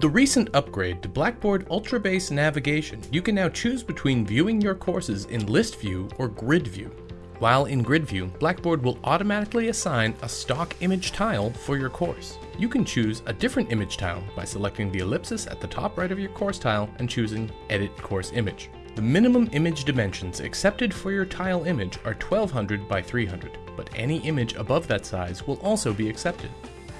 With the recent upgrade to Blackboard Ultra Base Navigation, you can now choose between viewing your courses in List View or Grid View. While in Grid View, Blackboard will automatically assign a stock image tile for your course. You can choose a different image tile by selecting the ellipsis at the top right of your course tile and choosing Edit Course Image. The minimum image dimensions accepted for your tile image are 1200 by 300, but any image above that size will also be accepted.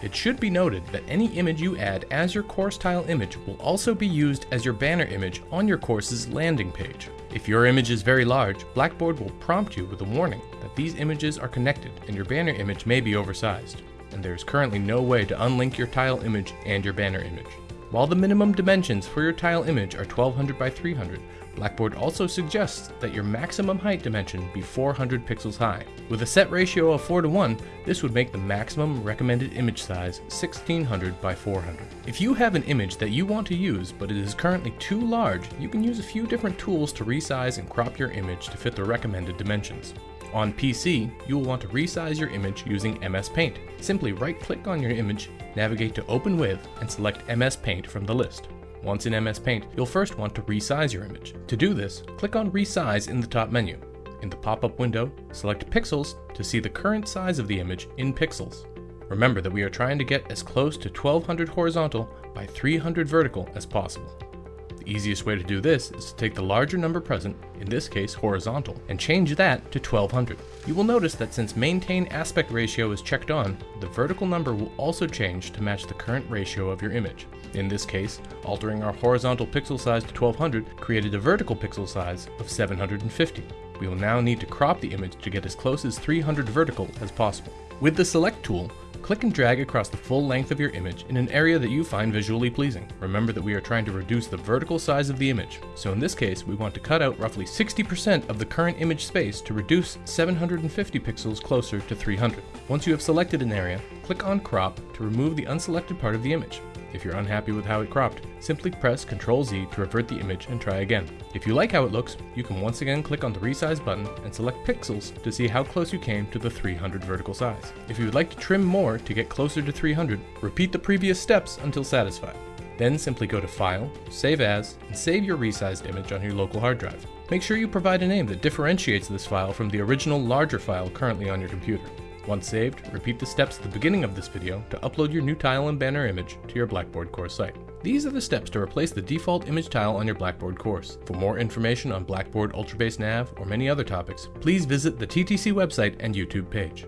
It should be noted that any image you add as your course tile image will also be used as your banner image on your course's landing page. If your image is very large, Blackboard will prompt you with a warning that these images are connected and your banner image may be oversized, and there is currently no way to unlink your tile image and your banner image. While the minimum dimensions for your tile image are 1200 by 300, Blackboard also suggests that your maximum height dimension be 400 pixels high. With a set ratio of 4 to 1, this would make the maximum recommended image size 1600 by 400. If you have an image that you want to use but it is currently too large, you can use a few different tools to resize and crop your image to fit the recommended dimensions. On PC, you will want to resize your image using MS Paint. Simply right-click on your image, navigate to Open With, and select MS Paint from the list. Once in MS Paint, you'll first want to resize your image. To do this, click on Resize in the top menu. In the pop-up window, select Pixels to see the current size of the image in pixels. Remember that we are trying to get as close to 1200 horizontal by 300 vertical as possible. The easiest way to do this is to take the larger number present, in this case horizontal, and change that to 1200. You will notice that since maintain aspect ratio is checked on, the vertical number will also change to match the current ratio of your image. In this case, altering our horizontal pixel size to 1200 created a vertical pixel size of 750. We will now need to crop the image to get as close as 300 vertical as possible. With the Select tool, click and drag across the full length of your image in an area that you find visually pleasing. Remember that we are trying to reduce the vertical size of the image, so in this case we want to cut out roughly 60% of the current image space to reduce 750 pixels closer to 300. Once you have selected an area, click on Crop to remove the unselected part of the image. If you're unhappy with how it cropped, simply press Ctrl Z to revert the image and try again. If you like how it looks, you can once again click on the resize button and select pixels to see how close you came to the 300 vertical size. If you would like to trim more to get closer to 300, repeat the previous steps until satisfied. Then simply go to File, Save As, and save your resized image on your local hard drive. Make sure you provide a name that differentiates this file from the original larger file currently on your computer. Once saved, repeat the steps at the beginning of this video to upload your new tile and banner image to your Blackboard course site. These are the steps to replace the default image tile on your Blackboard course. For more information on Blackboard Ultrabase Nav or many other topics, please visit the TTC website and YouTube page.